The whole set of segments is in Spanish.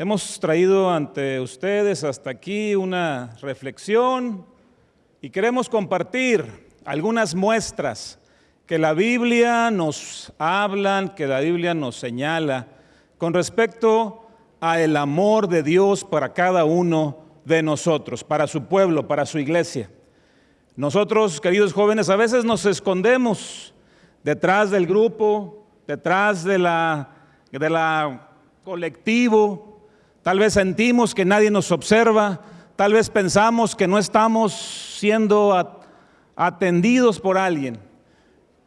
Hemos traído ante ustedes hasta aquí una reflexión y queremos compartir algunas muestras que la Biblia nos habla, que la Biblia nos señala con respecto a el amor de Dios para cada uno de nosotros, para su pueblo, para su iglesia. Nosotros, queridos jóvenes, a veces nos escondemos detrás del grupo, detrás de la, de la colectivo, Tal vez sentimos que nadie nos observa, tal vez pensamos que no estamos siendo atendidos por alguien,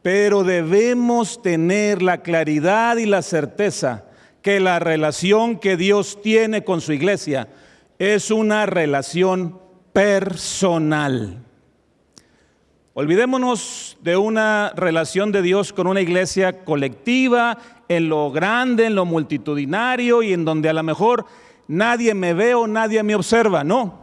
pero debemos tener la claridad y la certeza que la relación que Dios tiene con su iglesia es una relación personal. Olvidémonos de una relación de Dios con una iglesia colectiva, en lo grande, en lo multitudinario y en donde a lo mejor nadie me ve o nadie me observa. No.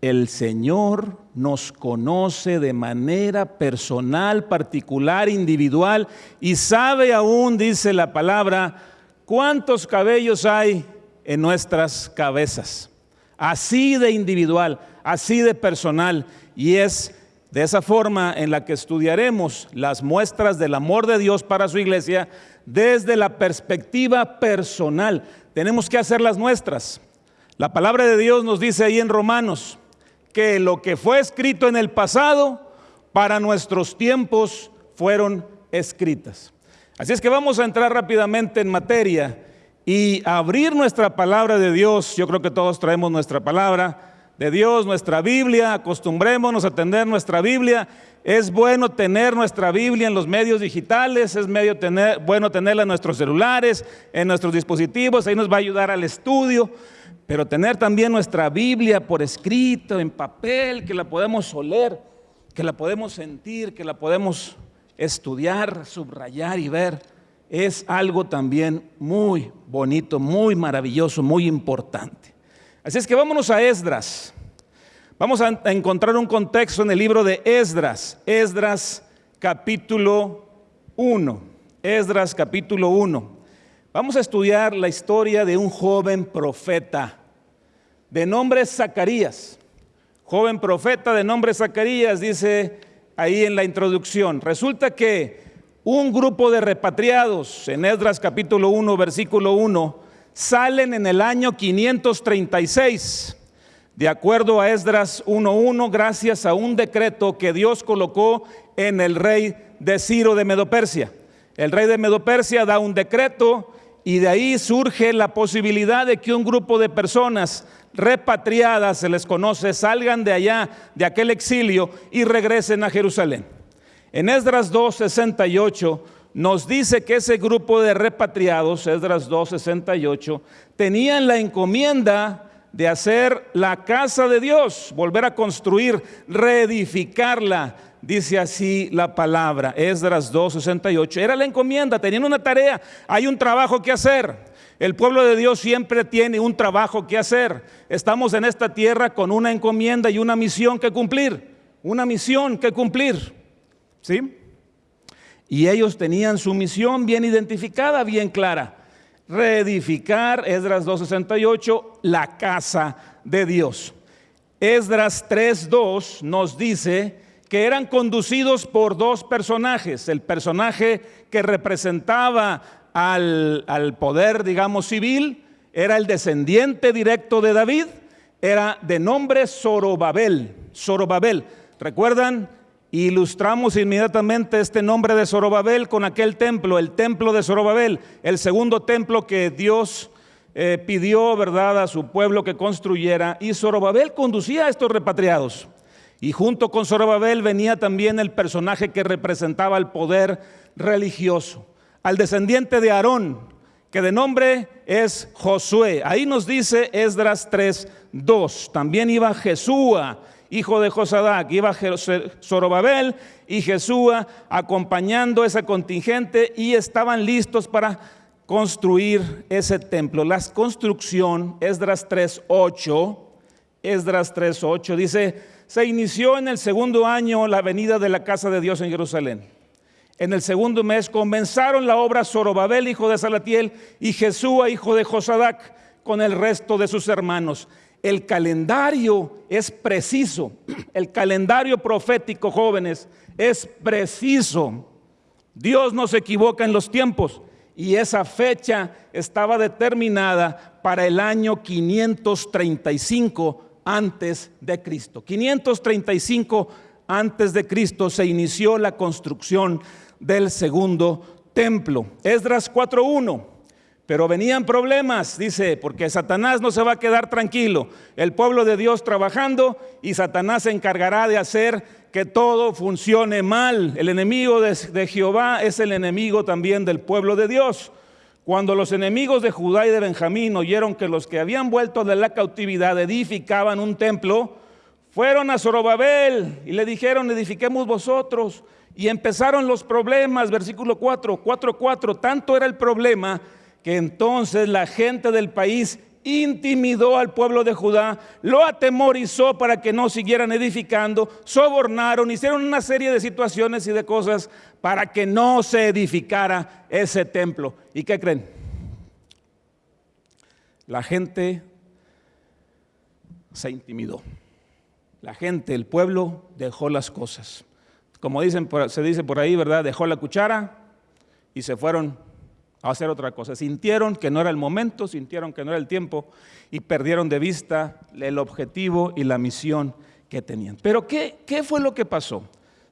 El Señor nos conoce de manera personal, particular, individual y sabe aún, dice la palabra, cuántos cabellos hay en nuestras cabezas. Así de individual, así de personal. Y es de esa forma en la que estudiaremos las muestras del amor de Dios para su iglesia desde la perspectiva personal. Tenemos que hacer las nuestras. La palabra de Dios nos dice ahí en Romanos que lo que fue escrito en el pasado para nuestros tiempos fueron escritas. Así es que vamos a entrar rápidamente en materia y abrir nuestra palabra de Dios. Yo creo que todos traemos nuestra palabra de Dios, nuestra Biblia, acostumbrémonos a tener nuestra Biblia. Es bueno tener nuestra Biblia en los medios digitales, es medio bueno tenerla en nuestros celulares, en nuestros dispositivos, ahí nos va a ayudar al estudio, pero tener también nuestra Biblia por escrito, en papel, que la podemos oler, que la podemos sentir, que la podemos estudiar, subrayar y ver, es algo también muy bonito, muy maravilloso, muy importante. Así es que vámonos a Esdras. Vamos a encontrar un contexto en el libro de Esdras, Esdras capítulo 1, Esdras capítulo 1. Vamos a estudiar la historia de un joven profeta de nombre Zacarías. Joven profeta de nombre Zacarías, dice ahí en la introducción. Resulta que un grupo de repatriados en Esdras capítulo 1, versículo 1, salen en el año 536, de acuerdo a Esdras 1.1, gracias a un decreto que Dios colocó en el rey de Ciro de Medopersia. El rey de Medopersia da un decreto y de ahí surge la posibilidad de que un grupo de personas repatriadas, se les conoce, salgan de allá, de aquel exilio y regresen a Jerusalén. En Esdras 2.68 nos dice que ese grupo de repatriados, Esdras 2.68, tenían la encomienda de hacer la casa de Dios, volver a construir, reedificarla, dice así la palabra, Esdras 2.68. Era la encomienda, tenían una tarea, hay un trabajo que hacer. El pueblo de Dios siempre tiene un trabajo que hacer. Estamos en esta tierra con una encomienda y una misión que cumplir, una misión que cumplir. ¿Sí? Y ellos tenían su misión bien identificada, bien clara. Reedificar, Esdras 2.68, la casa de Dios. Esdras 3.2 nos dice que eran conducidos por dos personajes. El personaje que representaba al, al poder, digamos, civil, era el descendiente directo de David, era de nombre Zorobabel. Zorobabel. ¿Recuerdan? Ilustramos inmediatamente este nombre de Zorobabel con aquel templo, el templo de Zorobabel, el segundo templo que Dios eh, pidió, ¿verdad?, a su pueblo que construyera. Y Zorobabel conducía a estos repatriados. Y junto con Zorobabel venía también el personaje que representaba el poder religioso, al descendiente de Aarón, que de nombre es Josué. Ahí nos dice Esdras 3:2. También iba Jesúa hijo de Josadac, iba Zorobabel y Jesúa acompañando ese contingente y estaban listos para construir ese templo. La construcción, Esdras 3.8, Esdras 3.8 dice, se inició en el segundo año la venida de la casa de Dios en Jerusalén. En el segundo mes comenzaron la obra Zorobabel, hijo de Salatiel, y Jesúa, hijo de Josadac, con el resto de sus hermanos. El calendario es preciso, el calendario profético, jóvenes, es preciso. Dios no se equivoca en los tiempos y esa fecha estaba determinada para el año 535 antes de Cristo. 535 antes de Cristo se inició la construcción del segundo templo. Esdras 4.1. Pero venían problemas, dice, porque Satanás no se va a quedar tranquilo. El pueblo de Dios trabajando y Satanás se encargará de hacer que todo funcione mal. El enemigo de, Jehová es el enemigo también del pueblo de Dios. Cuando los enemigos de Judá y de Benjamín oyeron que los que habían vuelto de la cautividad edificaban un templo, fueron a Zorobabel y le dijeron, edifiquemos vosotros. Y empezaron los problemas, versículo 4, 4, 4. Tanto era el problema que entonces la gente del país intimidó al pueblo de Judá, lo atemorizó para que no siguieran edificando, sobornaron, hicieron una serie de situaciones y de cosas para que no se edificara ese templo. ¿Y qué creen? La gente se intimidó. La gente, el pueblo dejó las cosas como dicen, se dice por ahí, ¿verdad? Dejó la cuchara y se fueron a hacer otra cosa. Sintieron que no era el momento, sintieron que no era el tiempo y perdieron de vista el objetivo y la misión que tenían. Pero ¿qué, qué fue lo que pasó?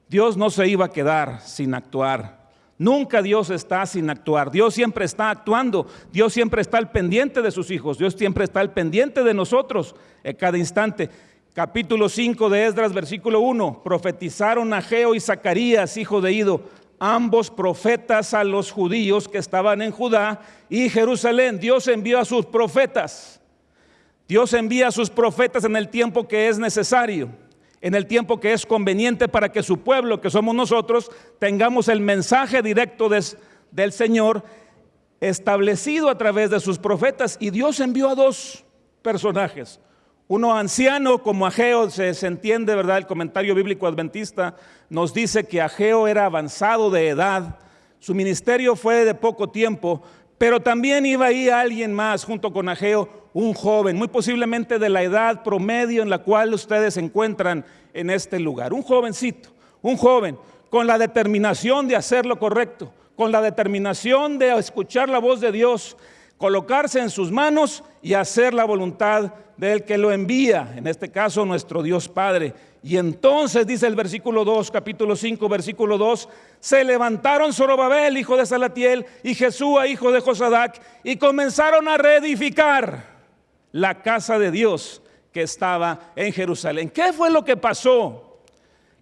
Dios no se iba a quedar sin actuar. Nunca Dios está sin actuar. Dios siempre está actuando. Dios siempre está al pendiente de sus hijos. Dios siempre está al pendiente de nosotros en cada instante capítulo 5 de Esdras, versículo 1, profetizaron Ageo y Zacarías, hijo de Ido, ambos profetas a los judíos que estaban en Judá y Jerusalén. Dios envió a sus profetas. Dios envía a sus profetas en el tiempo que es necesario, en el tiempo que es conveniente para que su pueblo, que somos nosotros, tengamos el mensaje directo del Señor establecido a través de sus profetas. Y Dios envió a dos personajes. Uno anciano como Ageo, se, entiende, ¿verdad? El comentario bíblico adventista nos dice que Ageo era avanzado de edad, su ministerio fue de poco tiempo, pero también iba ahí alguien más junto con Ageo, un joven, muy posiblemente de la edad promedio en la cual ustedes se encuentran en este lugar. Un jovencito, un joven con la determinación de hacer lo correcto, con la determinación de escuchar la voz de Dios, colocarse en sus manos y hacer la voluntad del que lo envía, en este caso nuestro Dios Padre. Y entonces dice el versículo 2, capítulo 5, versículo 2, se levantaron Zorobabel, hijo de Salatiel, y Jesúa, hijo de Josadac, y comenzaron a reedificar la casa de Dios que estaba en Jerusalén. ¿Qué fue lo que pasó?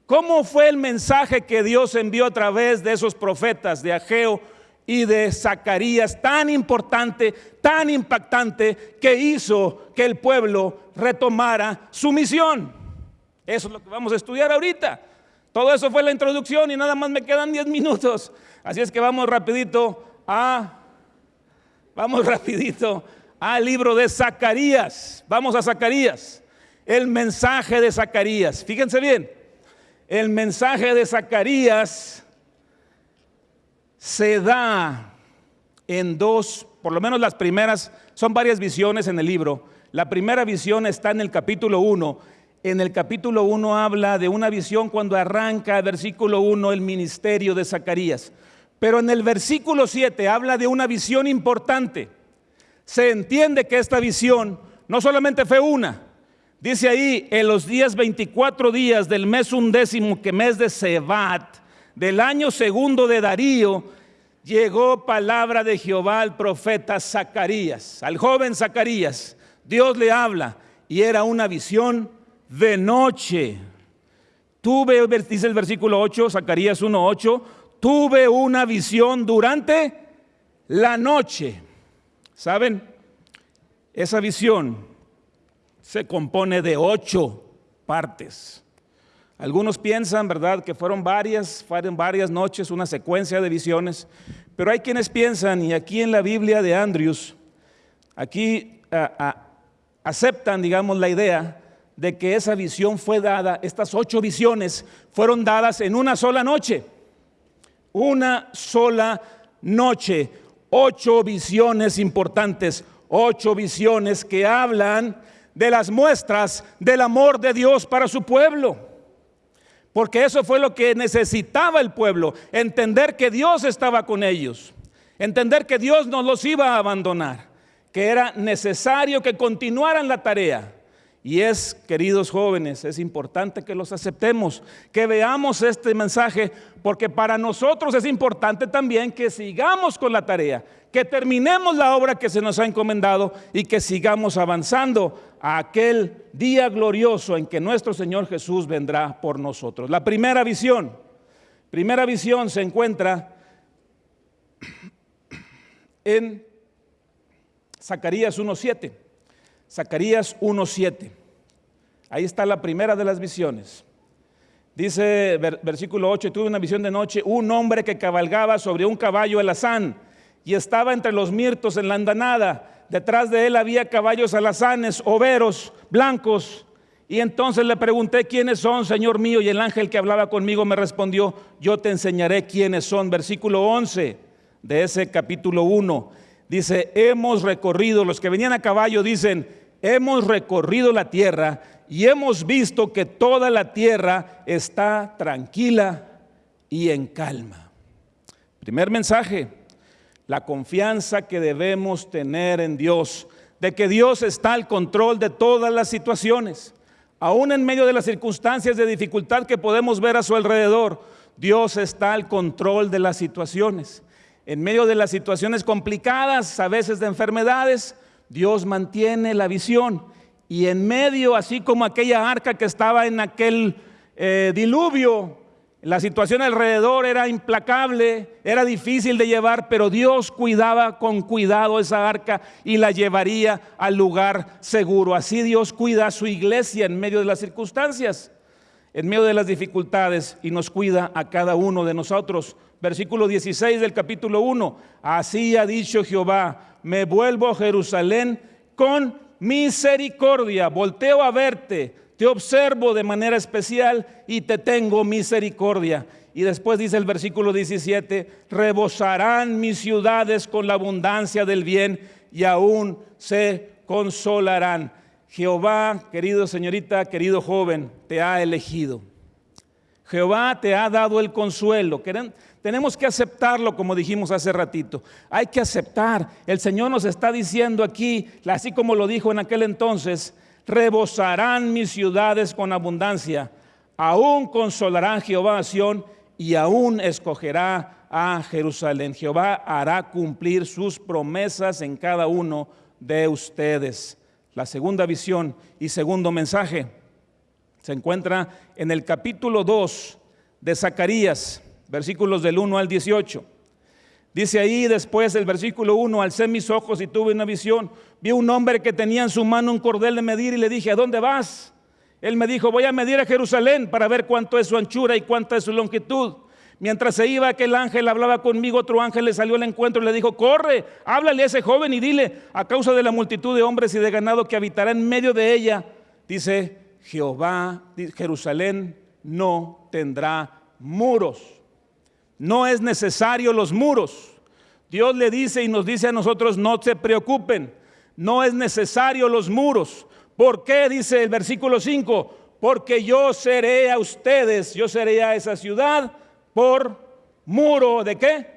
¿Cómo fue el mensaje que Dios envió a través de esos profetas de Ageo, y de Zacarías tan importante, tan impactante, que hizo que el pueblo retomara su misión. Eso es lo que vamos a estudiar ahorita. Todo eso fue la introducción y nada más me quedan 10 minutos. Así es que vamos rapidito a, vamos rapidito al libro de Zacarías. Vamos a Zacarías. El mensaje de Zacarías. Fíjense bien, el mensaje de Zacarías se da en dos, por lo menos las primeras, son varias visiones en el libro. La primera visión está en el capítulo 1. En el capítulo 1 habla de una visión cuando arranca versículo 1 el ministerio de Zacarías. Pero en el versículo 7 habla de una visión importante. Se entiende que esta visión no solamente fue una. Dice ahí, en los días 24 días del mes undécimo, que mes de Sebat, del año segundo de Darío, llegó palabra de Jehová al profeta Zacarías, al joven Zacarías. Dios le habla y era una visión de noche. Tuve, dice el versículo 8, Zacarías 1.8, tuve una visión durante la noche. ¿Saben? Esa visión se compone de ocho partes. Algunos piensan, ¿verdad?, que fueron varias, fueron varias noches, una secuencia de visiones, pero hay quienes piensan, y aquí en la Biblia de Andrews, aquí aceptan, digamos, la idea de que esa visión fue dada, estas ocho visiones fueron dadas en una sola noche. una sola noche. Ocho visiones importantes, ocho visiones que hablan de las muestras del amor de Dios para su pueblo. Porque eso fue lo que necesitaba el pueblo, entender que Dios estaba con ellos, entender que Dios no los iba a abandonar, que era necesario que continuaran la tarea. Y es, queridos jóvenes, es importante que los aceptemos, que veamos este mensaje, porque para nosotros es importante también que sigamos con la tarea, que terminemos la obra que se nos ha encomendado y que sigamos avanzando a aquel día glorioso en que nuestro Señor Jesús vendrá por nosotros. La primera visión, primera visión se encuentra en Zacarías 1.7. Zacarías 1.7. Ahí está la primera de las visiones. Dice versículo 8, tuve una visión de noche, un hombre que cabalgaba sobre un caballo alazán y estaba entre los mirtos en la andanada. Detrás de él había caballos alazanes, overos, blancos. Y entonces le pregunté quiénes son, Señor mío, y el ángel que hablaba conmigo me respondió, yo te enseñaré quiénes son. Versículo 11 de ese capítulo 1. Dice, hemos recorrido, los que venían a caballo dicen, hemos recorrido la tierra y hemos visto que toda la tierra está tranquila y en calma. Primer mensaje, la confianza que debemos tener en Dios, de que Dios está al control de todas las situaciones, aún en medio de las circunstancias de dificultad que podemos ver a su alrededor, Dios está al control de las situaciones en medio de las situaciones complicadas, a veces de enfermedades, Dios mantiene la visión. Y en medio, así como aquella arca que estaba en aquel eh, diluvio, la situación alrededor era implacable, era difícil de llevar, pero Dios cuidaba con cuidado esa arca y la llevaría al lugar seguro. Así Dios cuida a su iglesia en medio de las circunstancias, en medio de las dificultades y nos cuida a cada uno de nosotros versículo 16 del capítulo 1. Así ha dicho Jehová, me vuelvo a Jerusalén con misericordia, volteo a verte, te observo de manera especial y te tengo misericordia. Y después dice el versículo 17, rebosarán mis ciudades con la abundancia del bien y aún se consolarán. Jehová, querido señorita, querido joven, te ha elegido. Jehová te ha dado el consuelo. Tenemos que aceptarlo como dijimos hace ratito. Hay que aceptar. El Señor nos está diciendo aquí, así como lo dijo en aquel entonces, rebosarán mis ciudades con abundancia. Aún consolarán Jehová a Sión y aún escogerá a Jerusalén. Jehová hará cumplir sus promesas en cada uno de ustedes. La segunda visión y segundo mensaje se encuentra en el capítulo 2 de Zacarías versículos del 1 al 18. Dice ahí después el versículo 1, alcé mis ojos y tuve una visión. Vi un hombre que tenía en su mano un cordel de medir y le dije, ¿a dónde vas? Él me dijo, voy a medir a Jerusalén para ver cuánto es su anchura y cuánta es su longitud. Mientras se iba aquel ángel, hablaba conmigo, otro ángel le salió al encuentro y le dijo, corre, háblale a ese joven y dile, a causa de la multitud de hombres y de ganado que habitará en medio de ella, dice Jehová, Jerusalén no tendrá muros no es necesario los muros. Dios le dice y nos dice a nosotros, no se preocupen, no es necesario los muros. ¿Por qué? Dice el versículo 5, porque yo seré a ustedes, yo seré a esa ciudad por muro de qué?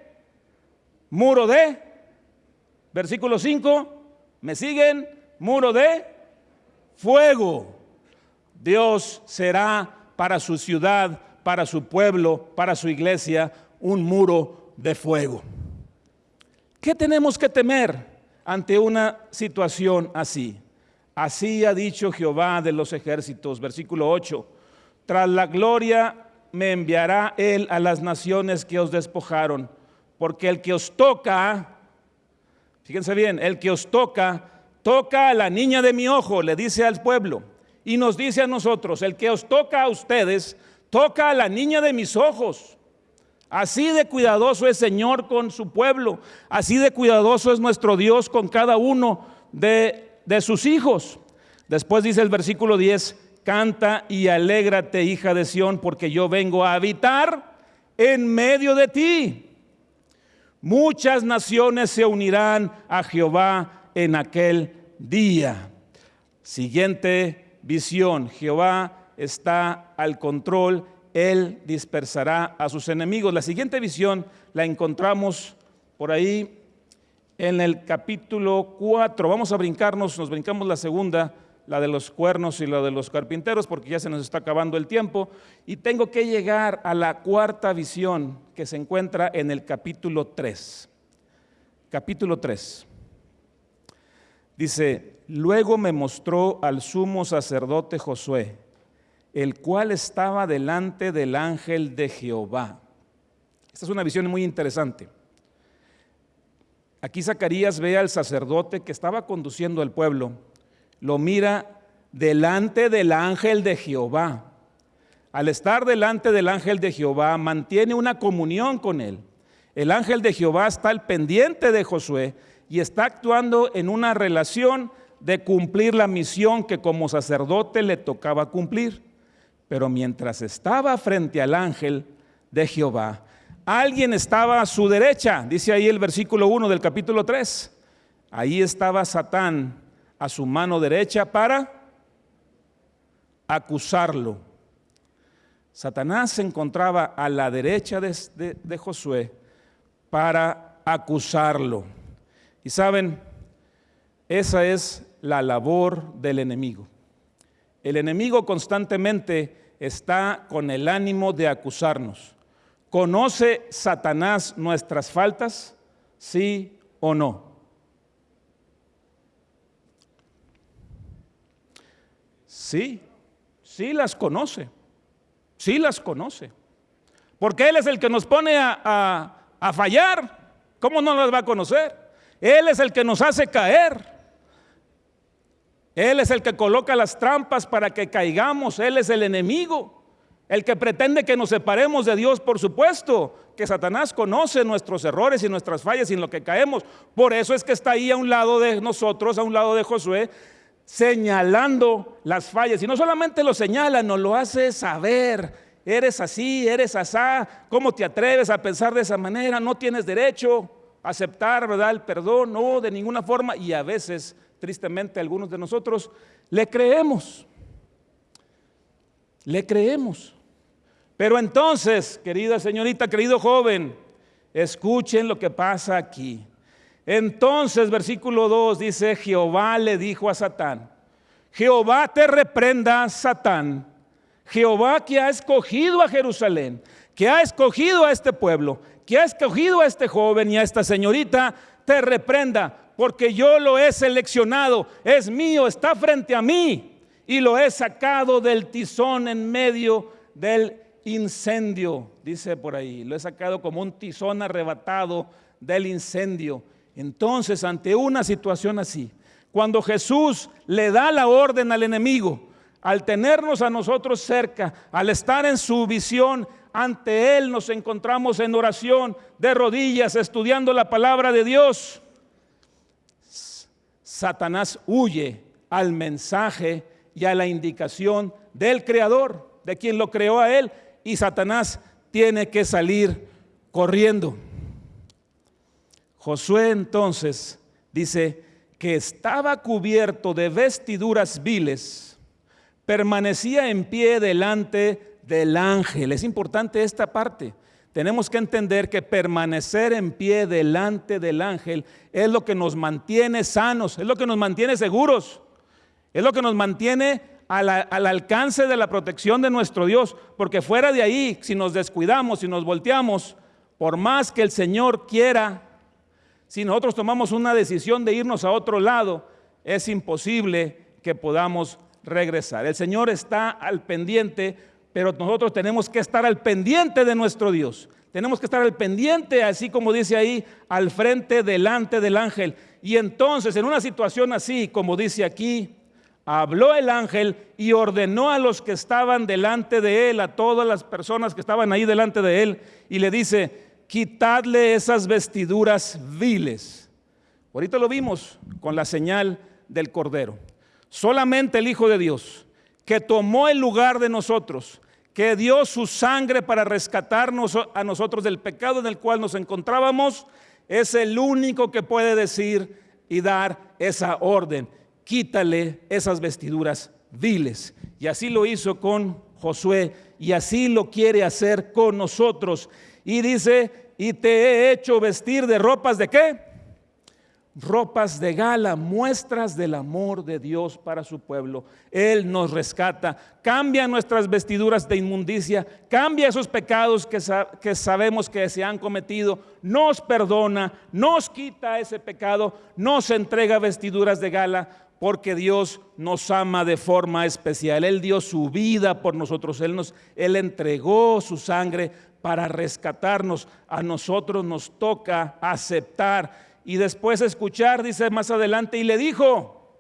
Muro de, versículo 5, ¿me siguen? Muro de fuego. Dios será para su ciudad, para su pueblo, para su iglesia, un muro de fuego. ¿Qué tenemos que temer ante una situación así? Así ha dicho Jehová de los ejércitos, versículo 8, tras la gloria me enviará él a las naciones que os despojaron, porque el que os toca, fíjense bien, el que os toca, toca a la niña de mi ojo, le dice al pueblo, y nos dice a nosotros, el que os toca a ustedes, toca a la niña de mis ojos. Así de cuidadoso es Señor con su pueblo, así de cuidadoso es nuestro Dios con cada uno de, de sus hijos. Después dice el versículo 10, canta y alégrate hija de Sión, porque yo vengo a habitar en medio de ti. Muchas naciones se unirán a Jehová en aquel día. Siguiente visión. Jehová está al control. Él dispersará a sus enemigos. La siguiente visión la encontramos por ahí en el capítulo 4. Vamos a brincarnos, nos brincamos la segunda la de los cuernos y la de los carpinteros, porque ya se nos está acabando el tiempo. Y tengo que llegar a la cuarta visión que se encuentra en el capítulo 3. Capítulo 3. Dice, luego me mostró al sumo sacerdote Josué, el cual estaba delante del ángel de Jehová. Esta es una visión muy interesante. Aquí Zacarías ve al sacerdote que estaba conduciendo al pueblo lo mira delante del ángel de Jehová. Al estar delante del ángel de Jehová, mantiene una comunión con él. El ángel de Jehová está al pendiente de Josué y está actuando en una relación de cumplir la misión que como sacerdote le tocaba cumplir. Pero mientras estaba frente al ángel de Jehová, alguien estaba a su derecha, dice ahí el versículo 1 del capítulo 3. Ahí estaba Satán a su mano derecha para acusarlo. Satanás se encontraba a la derecha de, Josué para acusarlo. Y saben, esa es la labor del enemigo. El enemigo constantemente está con el ánimo de acusarnos. ¿Conoce Satanás nuestras faltas? ¿Sí o no? Sí, sí las conoce, sí las conoce. Porque Él es el que nos pone a, fallar. ¿Cómo no las va a conocer? Él es el que nos hace caer. Él es el que coloca las trampas para que caigamos. Él es el enemigo. El que pretende que nos separemos de Dios, por supuesto, que Satanás conoce nuestros errores y nuestras fallas y en lo que caemos. Por eso es que está ahí a un lado de nosotros, a un lado de Josué, señalando las fallas. Y no solamente lo señala, nos lo hace saber. Eres así, eres asá. ¿Cómo te atreves a pensar de esa manera? No tienes derecho a aceptar, ¿verdad? El perdón, no, de ninguna forma. Y a veces, tristemente, algunos de nosotros le creemos. Le creemos. Pero entonces, querida señorita, querido joven, escuchen lo que pasa aquí. Entonces, versículo 2 dice, Jehová le dijo a Satán, Jehová te reprenda, Satán. Jehová que ha escogido a Jerusalén, que ha escogido a este pueblo, que ha escogido a este joven y a esta señorita, te reprenda, porque yo lo he seleccionado, es mío, está frente a mí, y lo he sacado del tizón en medio del incendio, dice por ahí, lo he sacado como un tizón arrebatado del incendio. Entonces, ante una situación así, cuando Jesús le da la orden al enemigo, al tenernos a nosotros cerca, al estar en su visión, ante Él nos encontramos en oración, de rodillas, estudiando la palabra de Dios. Satanás huye al mensaje y a la indicación del Creador, de quien lo creó a Él, y Satanás tiene que salir corriendo. Josué entonces dice que estaba cubierto de vestiduras viles, permanecía en pie delante del ángel. Es importante esta parte. Tenemos que entender que permanecer en pie delante del ángel es lo que nos mantiene sanos, es lo que nos mantiene seguros, es lo que nos mantiene al, alcance de la protección de nuestro Dios, porque fuera de ahí, si nos descuidamos, si nos volteamos, por más que el Señor quiera si nosotros tomamos una decisión de irnos a otro lado, es imposible que podamos regresar. El Señor está al pendiente, pero nosotros tenemos que estar al pendiente de nuestro Dios. Tenemos que estar al pendiente, así como dice ahí, al frente, delante del ángel. Y entonces, en una situación así, como dice aquí, habló el ángel y ordenó a los que estaban delante de él, a todas las personas que estaban ahí delante de él, y le dice, quitadle esas vestiduras viles. Ahorita lo vimos con la señal del Cordero. Solamente el Hijo de Dios, que tomó el lugar de nosotros, que dio su sangre para rescatarnos a nosotros del pecado en el cual nos encontrábamos, es el único que puede decir y dar esa orden. Quítale esas vestiduras viles. Y así lo hizo con Josué y así lo quiere hacer con nosotros. Y dice, y te he hecho vestir de ropas de qué? Ropas de gala, muestras del amor de Dios para su pueblo. Él nos rescata, cambia nuestras vestiduras de inmundicia, cambia esos pecados que, que, sabemos que se han cometido, nos perdona, nos quita ese pecado, nos entrega vestiduras de gala, porque Dios nos ama de forma especial. Él dio su vida por nosotros, Él, nos, Él entregó su sangre para rescatarnos. A nosotros nos toca aceptar y después escuchar, dice más adelante, y le dijo,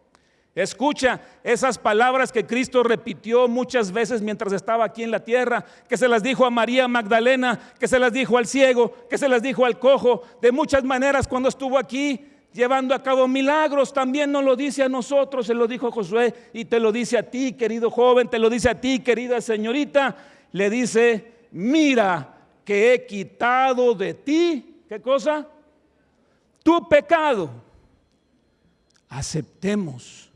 escucha esas palabras que Cristo repitió muchas veces mientras estaba aquí en la tierra, que se las dijo a María Magdalena, que se las dijo al ciego, que se las dijo al cojo, de muchas maneras cuando estuvo aquí llevando a cabo milagros, también nos lo dice a nosotros, se lo dijo Josué y te lo dice a ti, querido joven, te lo dice a ti, querida señorita, le dice, mira que he quitado de ti, ¿qué cosa? Tu pecado. Aceptemos,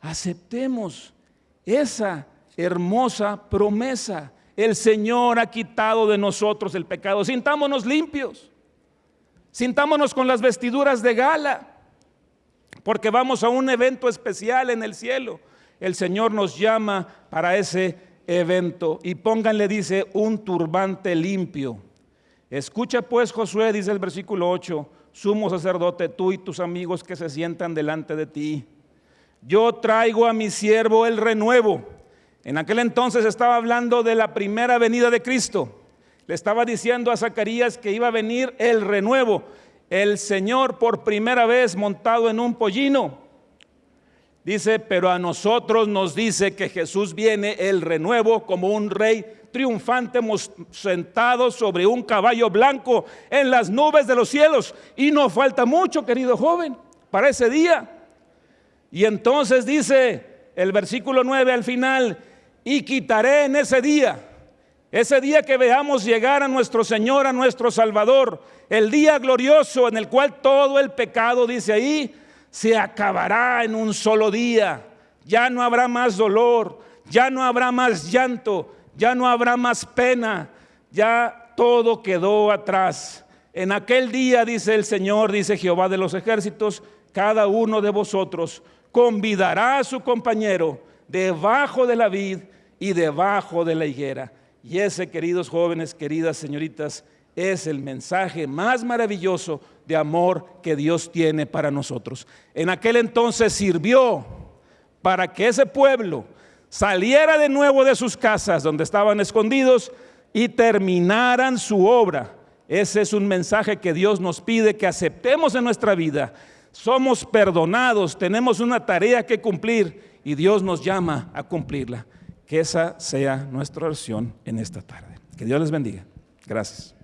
aceptemos esa hermosa promesa. El Señor ha quitado de nosotros el pecado. Sintámonos limpios. Sintámonos con las vestiduras de gala. Porque vamos a un evento especial en el cielo. El Señor nos llama para ese evento. Y pónganle, dice, un turbante limpio. Escucha pues Josué, dice el versículo 8 sumo sacerdote, tú y tus amigos que se sientan delante de ti. Yo traigo a mi siervo el renuevo. En aquel entonces estaba hablando de la primera venida de Cristo. Le estaba diciendo a Zacarías que iba a venir el renuevo, el Señor por primera vez montado en un pollino. Dice, pero a nosotros nos dice que Jesús viene el renuevo como un rey triunfante sentado sobre un caballo blanco en las nubes de los cielos. Y no falta mucho, querido joven, para ese día. Y entonces dice el versículo 9 al final, y quitaré en ese día, ese día que veamos llegar a nuestro Señor, a nuestro Salvador, el día glorioso en el cual todo el pecado, dice ahí, se acabará en un solo día. Ya no habrá más dolor, ya no habrá más llanto, ya no habrá más pena, ya todo quedó atrás. En aquel día, dice el Señor, dice Jehová de los ejércitos, cada uno de vosotros convidará a su compañero debajo de la vid y debajo de la higuera. Y ese, queridos jóvenes, queridas señoritas, es el mensaje más maravilloso de amor que Dios tiene para nosotros. En aquel entonces sirvió para que ese pueblo saliera de nuevo de sus casas donde estaban escondidos y terminaran su obra. Ese es un mensaje que Dios nos pide que aceptemos en nuestra vida. Somos perdonados, tenemos una tarea que cumplir y Dios nos llama a cumplirla. Que esa sea nuestra oración en esta tarde. Que Dios les bendiga. Gracias.